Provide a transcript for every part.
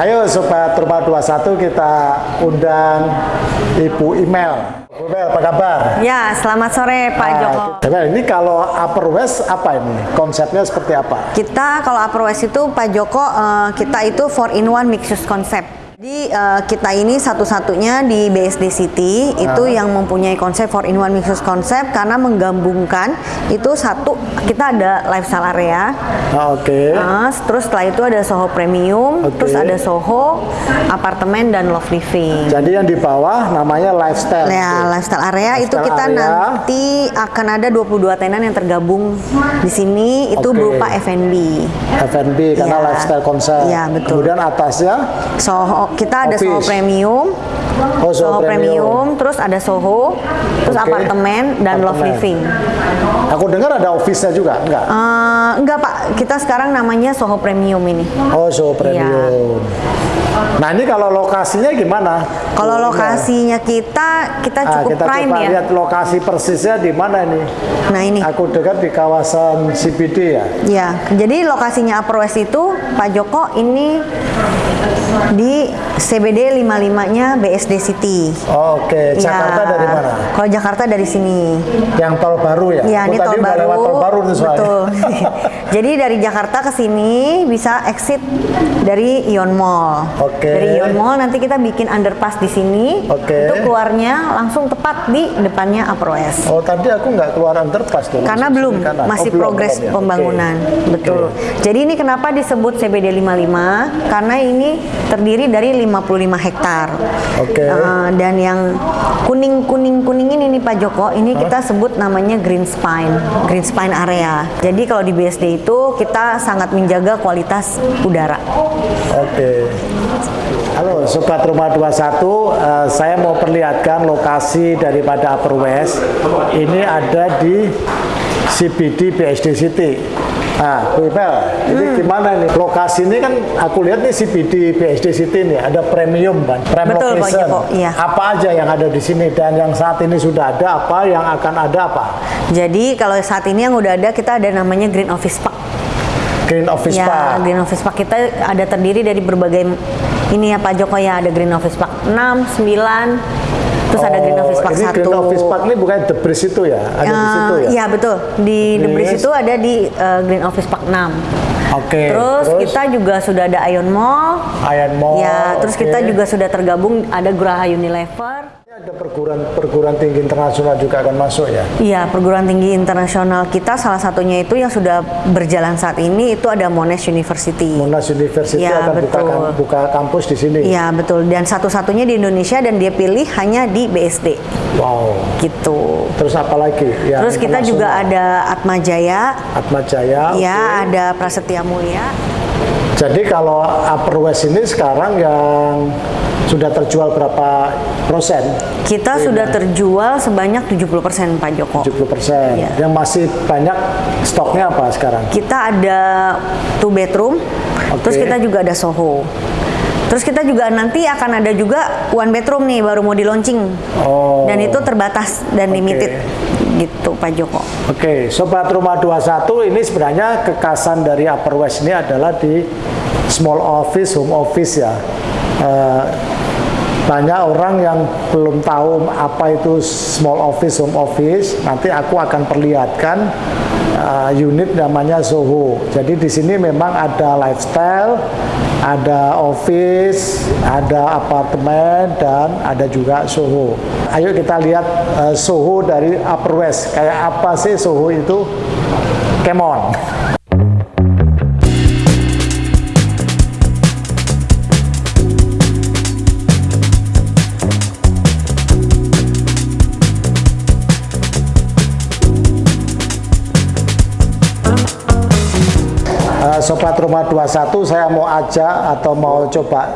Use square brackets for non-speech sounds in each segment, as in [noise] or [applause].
Ayo Sobat Rumah 21 kita undang Ibu Email. Bu Email, apa kabar? Ya, selamat sore Pak Nah, Joko. kita- ini kalau Upper West apa ini? Konsepnya seperti apa? Kita kalau Upper West itu Pak Joko eh, kita itu 4 in 1 mixed use concept. Jadi eh, kita ini satu-satunya di BSD City itu yang mempunyai konsep 4 in 1 mixed concept karena menggabungkan itu satu kita ada lifestyle area, Ah, Oke. eh, terus setelah itu ada Soho Premium, Oke. terus ada Soho apartemen dan love living. Jadi yang di bawah namanya lifestyle. Ya, lifestyle area itu Lifestyle kita area. nanti akan ada 22 tenan yang tergabung di sini itu Oke. berupa F&B. F&B karena Iya. lifestyle konsep. Iya, betul. Kemudian atasnya Soho kita ada Soho Office. Premium, Oh, Soho Premium, terus ada Soho, terus Oke. apartemen dan love Apartemen. living. Aku dengar ada office-nya juga, enggak? Eh, enggak Pak, kita sekarang namanya Soho Premium ini. Oh, Soho Premium. Nah, ini kalau lokasinya gimana? Kalau lokasinya kita kita Ah, cukup kita prime coba ya. lihat lokasi persisnya di mana ini. Nah ini. Aku dengar di kawasan CBD ya. Ya, jadi lokasinya Upper West itu Pak Joko ini di CBD 55-nya BSD City. Oh, Oke, Jakarta Ya, dari mana? Kalau Jakarta dari sini. Yang tol baru ya? Ya, Oh, ini tol baru. lewat tol baru nih soalnya. Betul. [laughs] Jadi dari Jakarta ke sini bisa exit dari Ion Mall. Oke. Dari Ion Mall nanti kita bikin underpass di sini. Oke. Itu keluarnya langsung tepat di depannya West. Oh, tadi aku nggak keluar underpass dong. Karena belum, masih Oh, progres ya. pembangunan. Oke. Betul. Jadi ini kenapa disebut CBD 55? Karena ini terdiri dari 55 hektar. Oke. Eh, dan yang kuning-kuning-kuning ini nih Pak Joko, ini kita sebut namanya green spine, green spine area. Jadi kalau di BSD itu kita sangat menjaga kualitas udara. Oke. Halo Sobat Rumah 21, eh, saya mau perlihatkan lokasi daripada Upper West. Ini ada di CBD BSD City. Nah, Bu Ipel, ini Hmm. gimana nih? Lokasi ini kan aku lihat nih CBD BSD City nih, ada premium kan, prime Betul, Pak location. Joko, iya. Apa aja yang ada di sini dan yang saat ini sudah ada apa, yang akan ada apa? Jadi kalau saat ini yang udah ada kita ada namanya Green Office Park. Green Office ya, Park. Green Office Park kita ada terdiri dari berbagai ini ya Pak Joko ya ada Green Office Park 6, 9, terus ada Green Oh, Office Park ini 1. Green Office Park ini bukan The Breeze itu ya? Ada di Eh, situ ya? Iya betul di The Breeze Yes. itu ada di eh, Green Office Park 6. Oke. Terus, kita juga sudah ada Ion Mall. Iron Mall. ya, terus oke. kita juga sudah tergabung ada Geraha Unilever. Ada perguruan perguruan tinggi internasional juga akan masuk ya. Iya, perguruan tinggi internasional kita salah satunya itu yang sudah berjalan saat ini itu ada Monash University. Monash University Ya, akan buka, betul. kam- buka kampus di sini. Iya, betul. Dan satu-satunya di Indonesia dan dia pilih hanya di BSD. Wow. Gitu. Terus apa lagi? Ya, Terus kita juga ada Atma Jaya, Atma Jaya. ya oke. ada Prasetya Mulia. Jadi kalau Upper West ini sekarang yang sudah terjual berapa persen? Kita sudah terjual sebanyak 70% Pak Joko. 70 persen. Iya. Yang masih banyak stoknya apa sekarang? Kita ada two bedroom, Oke. terus kita juga ada Soho. Terus kita juga nanti akan ada juga one bedroom nih baru mau di launching. Oh. Dan itu terbatas dan Oke. limited gitu Pak Joko. Oke, Sobat Rumah 21 ini sebenarnya kekasan dari Upper West ini adalah di small office, home office ya. Eh, banyak orang yang belum tahu apa itu small office, home office. Nanti aku akan perlihatkan eh, unit namanya Soho. Jadi di sini memang ada lifestyle, ada office, ada apartemen, dan ada juga Soho. Ayo kita lihat eh, Soho dari Upper West. Kayak apa sih Soho itu? Come Sobat Rumah 21 saya mau ajak atau mau coba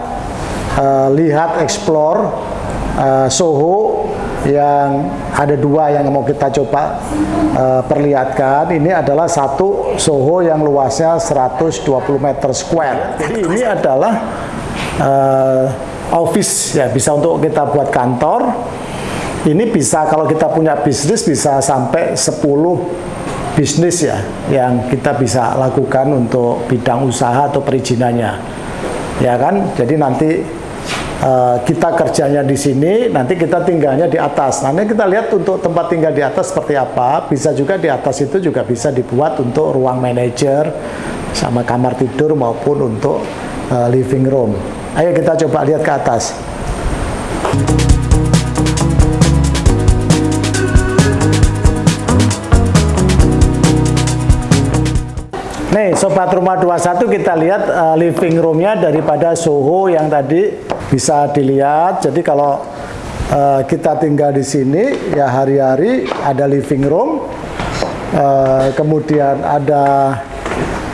eh, lihat explore eh, Soho yang ada dua yang mau kita coba eh, perlihatkan. Ini adalah satu Soho yang luasnya 120 meter square. Jadi ini adalah eh, office ya bisa untuk kita buat kantor. Ini bisa kalau kita punya bisnis bisa sampai 10 bisnis ya yang kita bisa lakukan untuk bidang usaha atau perizinannya. ya kan? Jadi nanti uh, kita kerjanya di sini, nanti kita tinggalnya di atas. Nanti kita lihat untuk tempat tinggal di atas seperti apa. Bisa juga di atas itu juga bisa dibuat untuk ruang manajer sama kamar tidur maupun untuk uh, living room. Ayo kita coba lihat ke atas. Nih, Sobat Rumah 21 kita lihat uh, living roomnya daripada Soho yang tadi bisa dilihat. Jadi kalau uh, kita tinggal di sini, ya hari-hari ada living room, uh, kemudian ada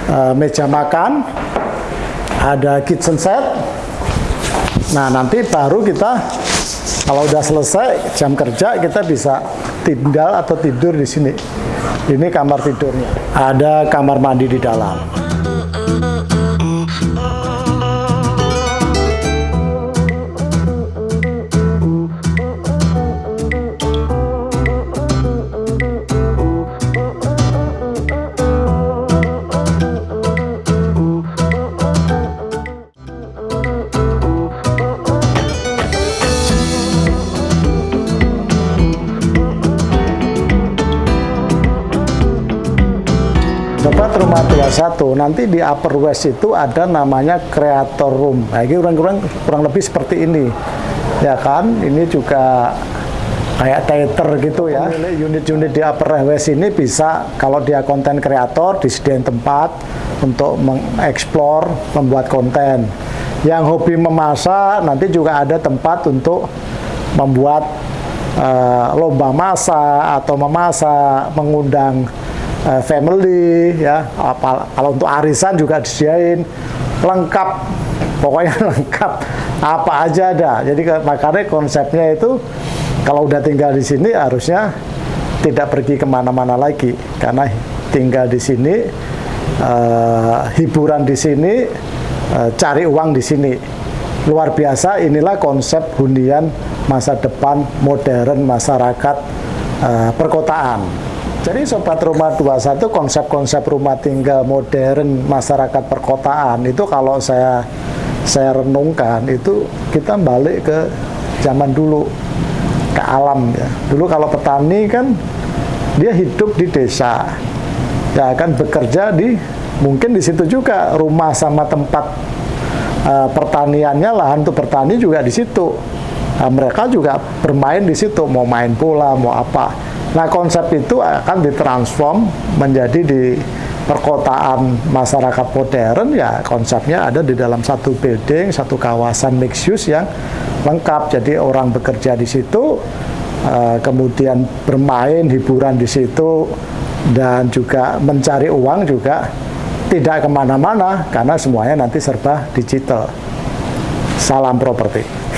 uh, meja makan, ada kitchen set. Nah, nanti baru kita kalau udah selesai jam kerja kita bisa tinggal atau tidur di sini. Ini kamar tidurnya. Ada kamar mandi di dalam. 21 nanti di Upper West itu ada namanya Creator Room. Nah ini kurang-kurang kurang lebih seperti ini. Ya kan? Ini juga kayak theater gitu ya. Unit-unit di Upper West ini bisa kalau dia konten kreator disediain tempat untuk mengeksplor membuat konten. Yang hobi memasak nanti juga ada tempat untuk membuat uh, lomba masak atau memasak mengundang uh, family ya. Apa kalau untuk arisan juga disediain. Lengkap. Pokoknya [laughs] lengkap. Apa aja ada. Jadi makanya konsepnya itu kalau udah tinggal di sini harusnya tidak pergi ke mana-mana lagi. Karena tinggal di sini uh, hiburan di sini uh, cari uang di sini. Luar biasa inilah konsep hunian masa depan modern masyarakat uh, perkotaan jadi Sobat Rumah 21 konsep-konsep rumah tinggal modern masyarakat perkotaan itu kalau saya saya renungkan itu kita balik ke zaman dulu ke alam ya. Dulu kalau petani kan dia hidup di desa. Ya kan bekerja di mungkin di situ juga rumah sama tempat uh, pertaniannya lahan untuk bertani juga di situ. Nah, mereka juga bermain di situ mau main bola mau apa Nah konsep itu akan ditransform menjadi di perkotaan masyarakat modern ya konsepnya ada di dalam satu building, satu kawasan mixed use yang lengkap. Jadi orang bekerja di situ, uh, kemudian bermain hiburan di situ dan juga mencari uang juga tidak ke mana-mana karena semuanya nanti serba digital. Salam properti.